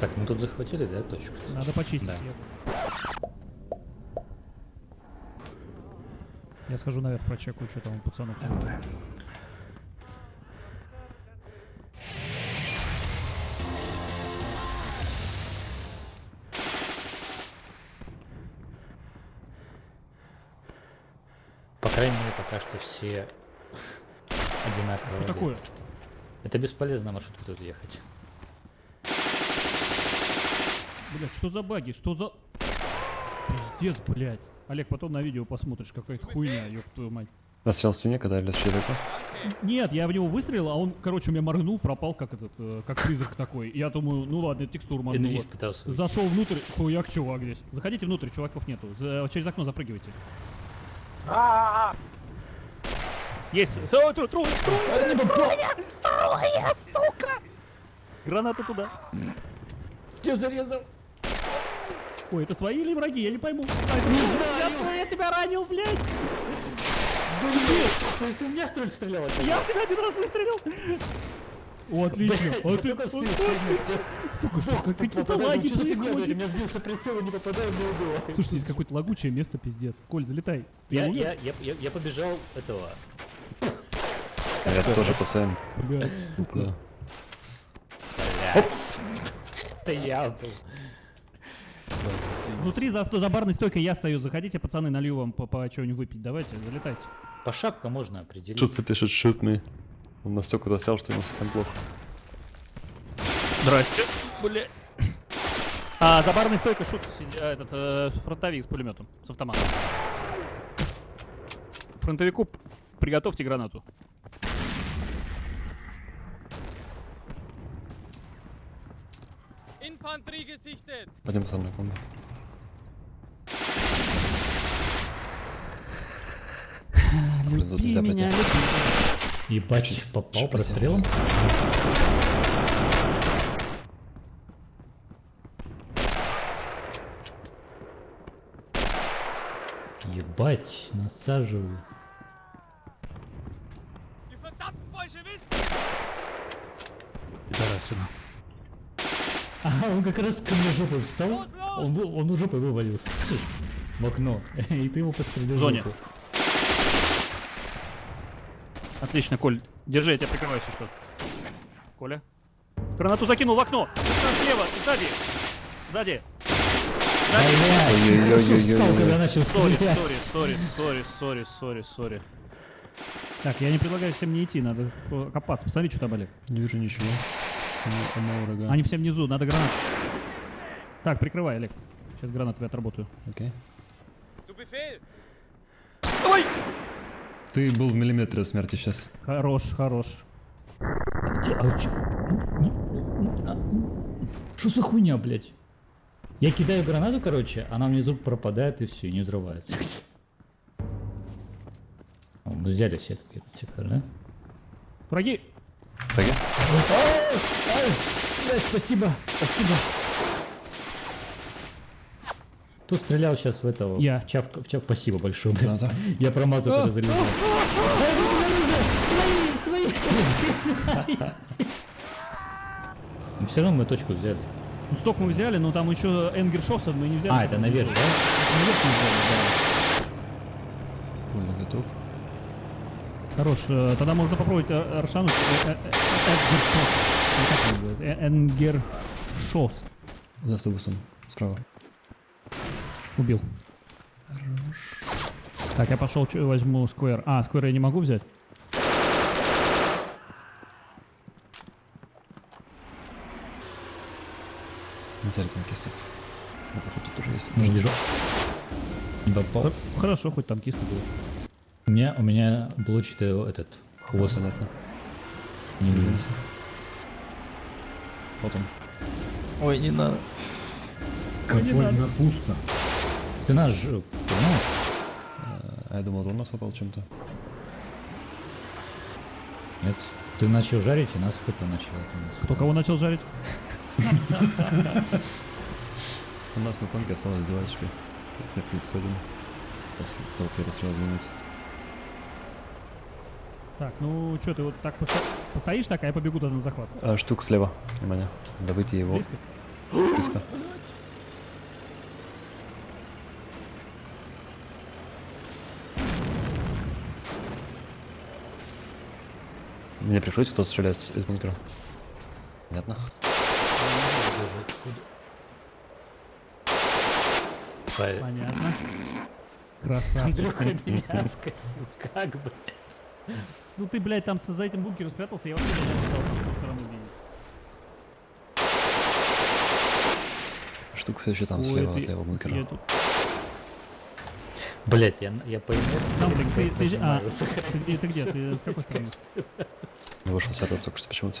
Так, мы тут захватили, да, точку? Надо почистить. Да. Я... Схожу наверх, прочекаю, что там у пацанов. По крайней мере, пока что все одинаковые. Что такое? Это бесполезно маршрутку тут ехать. Блять, что за баги? Что за... Пиздец, блядь. Олег, потом на видео посмотришь, какая-то хуйня, ёб твою мать. Застрял в стене, когда лез человека. Нет, я в него выстрелил, а он, короче, у меня моргнул, пропал, как этот, э, как призрак такой. Я думаю, ну ладно, это текстура моргнула. Зашел внутрь, хуяк, чувак здесь. Заходите внутрь, чуваков нету. За- через окно запрыгивайте. Есть. Со- тру- тру- тру- Трое, сука! Граната туда. Я зарезал. Ой, это свои или враги? Я не пойму. А, это Я, я тебя ранил, блядь! Ты в меня что ли стрелял? Я в тебя один раз выстрелил! О, отлично! А ты, Сука, что, как- какие-то лаги У происходят. меня сбился прицел и не попадаю, мне убило. Слушай, здесь какое-то лагучее место, пиздец. Коль, залетай. Я, я, я, я, побежал этого. Я тоже своим. Блядь, сука. Да. Это я был. Внутри за, за барной стойкой я стою. Заходите, пацаны, налью вам по, по что-нибудь выпить. Давайте, залетайте. По шапкам можно определить. Тут пишет me. Он настолько достал, что ему совсем плохо. Здрасте. Бля. А, за барной стойкой шут, а, этот, э, фронтовик с пулеметом, с автоматом. Фронтовику приготовьте гранату. Infanterie gesichtet! Пойдем пацан на комнату. Тут нельзя пройти. Ебать, попал прострелом? Ебать, насаживаю. Давай сюда. А, он как раз ко мне жопой встал. Он, он у жопы вывалился. слышишь? В окно. И ты его подстрелил. В зоне. жопу. Отлично, Коль. Держи, я тебя прикрываю, если что. Коля. Гранату закинул в окно. Слева, сзади. Сзади. Блядь, хорошо встал, когда начал Сори, сори, сори, сори, сори, сори, сори. Так, я не предлагаю всем не идти, надо копаться. Посмотри, что там, Олег. Не вижу ничего. Они все внизу, надо гранат. Так, прикрывай, Олег. Сейчас гранатами отработаю. Окей. Befehl! Давай! Ты был в миллиметре от смерти сейчас. Хорош, хорош. Где- а чё? Не- не- а, м. Что за хуйня, блядь? Я кидаю гранату, короче, она внизу пропадает и все, и не взрывается. О, мы взяли сетку, этот сектор, да? Враги! Враги? Блядь, спасибо, спасибо. Кто стрелял сейчас в этого? Я. В чав, в чав, спасибо большое. блядь. Граната. Я промазал, когда залезал. Свои, свои. Ну, Все равно мы точку взяли. Ну, сток мы взяли, но там еще Энгершоссов мы не взяли. А, это наверх, да? Наверх мы взяли, Пуля готов. Хорош, э, тогда можно попробовать э, э, э, э, Энгершосс. Ну, как он называется? Э, Энгершосс. За автобусом. Справа. Убил. Так, я пошел, возьму сквер. А, сквер я не могу взять? Взяли танкистов. Ну, походу, тут тоже есть. Не попал. Х- Хорошо, хоть танкисты были. У меня, у меня блочный этот хвост. Понятно. Не. Двигаемся. Вот он. Ой, не надо. Как не больно пусто. Ты наш, э, понимаешь? А я думал, он нас попал чем-то. Нет. Ты начал жарить, и нас хп начал. от нас. Кто кого начал жарить? У нас на танке осталось 2 HP. С несколькими посадами. После того, как я расстрел двинуться. Так, ну что, ты вот так посто- постоишь так, а я побегу туда на захват. А, штук слева. Внимание. Добыть его. Близко? Близко. Мне прикрыть, кто стреляет из бункера. Понятно. Понятно. Красавчик. Андрюха меня скосил. Как бы. Ну ты, блядь, там за этим бункером спрятался, я вообще не ожидал там с той стороны видеть. Штука все еще там Ой, слева ты- от левого бункера. я тут- Блять, я, я по Сам, ты, ты, ты, а, ты, где- ты где? Ты с какой стороны? Я вышел с этого только что почему-то.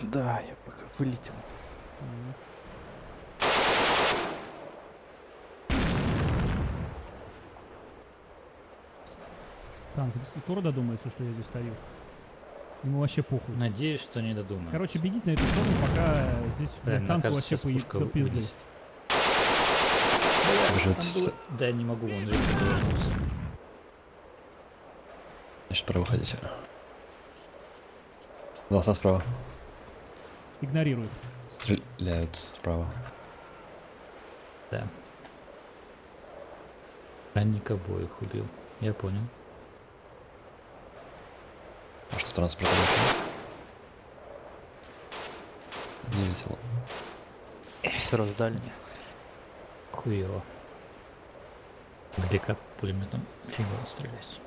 Да, я пока вылетел. Там, ты скоро додумается, что я здесь стою? Ему вообще похуй. Надеюсь, что не додумаю. Короче, бегите на эту сторону, пока здесь Блин, кажется, вообще до пизды. было- Да, не могу, он резко повернулся. Значит, пора выходить. Голоса справа. Игнорирует. Стреляют справа. Да. Ранник обоих убил. Я понял. А что транспорт? Не весело. Раздали. Хуево. Где как пулеметом фигово стрелять.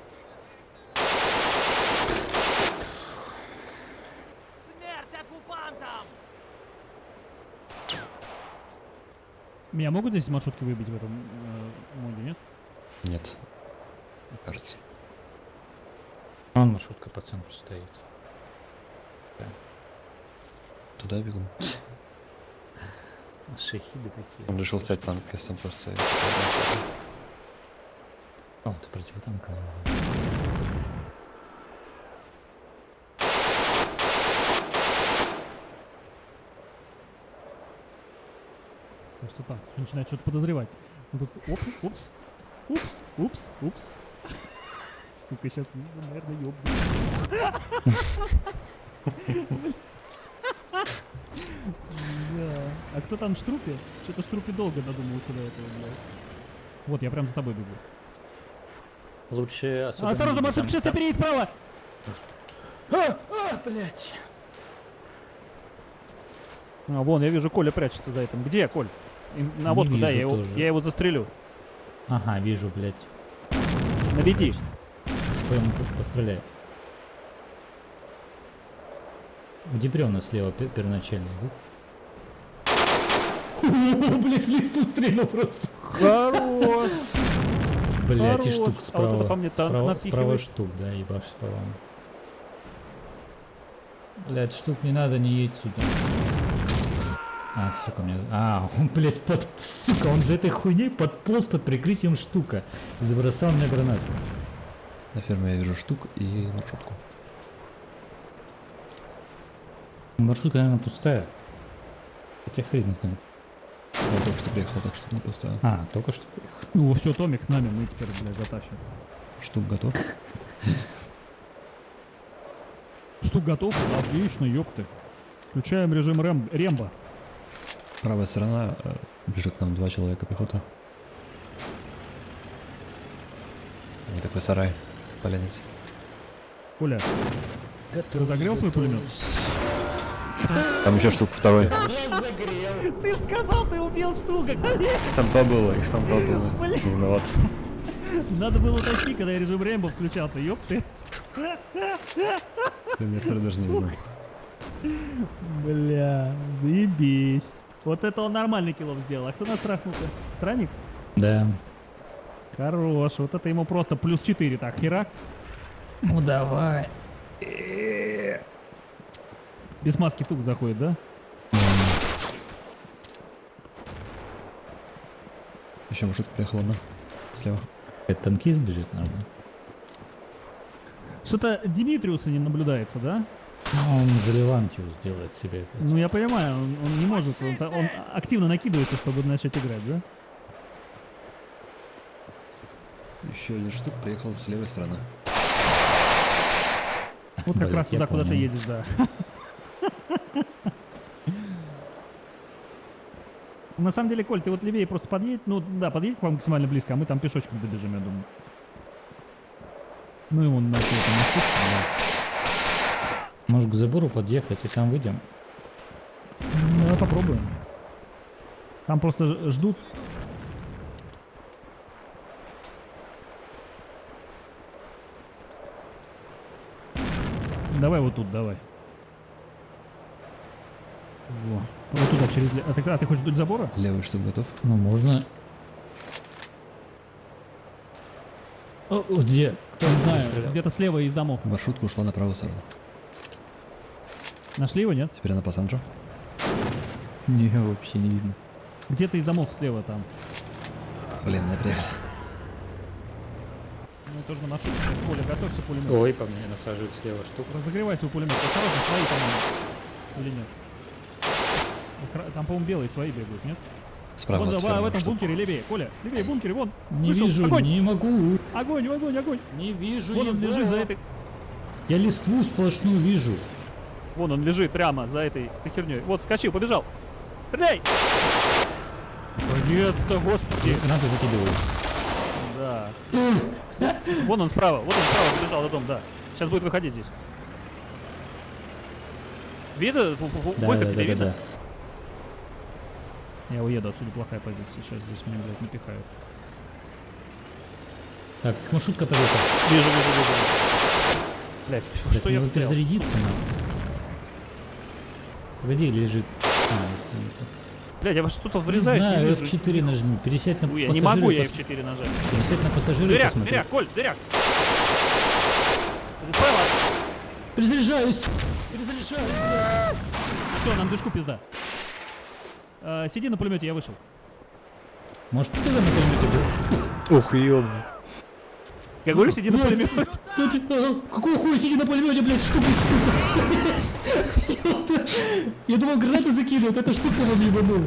Смерть оккупантам! Меня могут здесь маршрутки выбить в этом э, моде, нет? Нет. Кажется. Он маршрутка по центру стоит. Туда бегу. Шахиды такие. Он решил стать танк, если там просто... О, ты противотанковый. Кажется так. Начинает что-то подозревать. Он тут, оп, упс, упс, упс, упс. Сука, сейчас, наверное, ёбну. Да. А кто там в штрупе? Что-то в штрупе долго додумался до этого, блядь. Вот, я прям за тобой бегу. Лучше особо Осторожно, там- сейчас опередит справа! А, а, блядь. А, вон, я вижу, Коля прячется за этим. Где, Коль? На водку, да, я его, я его застрелю. Ага, вижу, блядь. Наведи. Прям постреляй. Где бревна слева пе- первоначальные, да? О, блядь, в листу стрельнул просто. Хорош! Блядь, и штук А вот справа. это по мне танк справа, справа штук, да, ебашь справа. Блядь, штук не надо, не едь сюда. А, сука, мне... А, он, блядь, под... Сука, он за этой хуйней подполз под прикрытием штука. И забросал мне гранату. На ферме я вижу штук и маршрутку. Маршрутка, наверное, пустая. Хотя хрен знает. Он только что приехал, так что не пустая. А, только что приехал. Ну, все, Томик с нами, мы теперь, блядь, затащим. Штук готов. Штук готов? Отлично, ёпты. Включаем режим Рэм... Рембо. Правая сторона, э, бежит к нам два человека пехота. Не такой сарай, поленец. Коля, ты разогрел свой пулемет? Там еще штук второй. Ты же сказал, ты убил штука! Их там два было, их там два было. Виноват. Надо было уточнить, когда я режим Рэмбо включал-то, ёпты. Блин, я второй даже не видел. Бля, заебись. Вот это он нормальный киллов сделал. А кто нас трахнул-то? Странник? Да. Хорош. Вот это ему просто плюс 4. Так, херак. Ну давай. Без маски тук заходит, да? Еще маршрутка приехала одна. Слева. Это танкист бежит, наверное. Что-то Димитриуса не наблюдается, да? Ну, он за Левантию сделает себе. опять. Ну, я понимаю, он, он не может. Он, он активно накидывается, чтобы начать играть, да? Еще один штук приехал с левой стороны. Вот как Блядь, раз туда, куда ты едешь, да. На самом деле, Коль, ты вот левее просто подъедь, ну да, подъедь к вам максимально близко, а мы там пешочком добежим, я думаю. Ну и вон на это, на штуку, Может к забору подъехать и там выйдем? да. Ну, давай попробуем. Там просто ждут. Давай вот тут, давай. Во. Вот туда, через... А ты, а ты хочешь вдоль забора? Левый штук готов. Ну, можно... О, где? Кто Не знаю, где-то слева из домов. Маршрутка ушла на правую сторону. Нашли его, нет? Теперь она по Санджо. Не, вообще не видно. Где-то из домов слева там. Блин, не Ну, тоже на маршруте. Сейчас поле, готовься, пулемет. Ой, по мне насаживают слева штуку. Разогревай свой пулемет. Осторожно, свои, по-моему. Или нет? Там, по-моему, белые свои бегают, нет? Справа вон, да, в этом бункере левее. Коля, левее, бункере, вон. Не Вышел. вижу, Огонь, не могу. огонь, огонь, огонь. Не вижу Вон он его. лежит за этой... Я листву сплошную вижу. Вон он лежит прямо за этой этой херней. Вот, скочил, побежал. Стреляй! Наконец-то, господи. Гранаты закидываю. Да. Вон он справа, вот он справа побежал за дом, да. Сейчас будет выходить здесь. Видно? Да, Выход да, тебе да, да, видно? да. Я уеду отсюда, плохая позиция. Сейчас здесь меня, блядь, напихают. Так, маршрутка поехала. Вижу, вижу, вижу. Блядь, что я надо перезарядиться надо. Погоди, лежит. А. Блядь, я во что-то Не врезаюсь. знаю, вижу. F4 нажми. Пересядь на Ой, я пассажира. не могу, я пос- F4 нажать. Пересядь на пассажира и Дыряк, посмотри. дыряк, Коль, дыряк. Перезаряжаюсь! Перезаряжаюсь! Все, нам дышку пизда. Э, сиди на пулемете, я вышел. Может, кто-то на пулемете был? Ух, ёбаный. Говорю, сиди на пулемете. А, какого хуя сиди на пулемете, блядь, штука из? Я думал, гранаты закидывают, эта штука вам ебанул.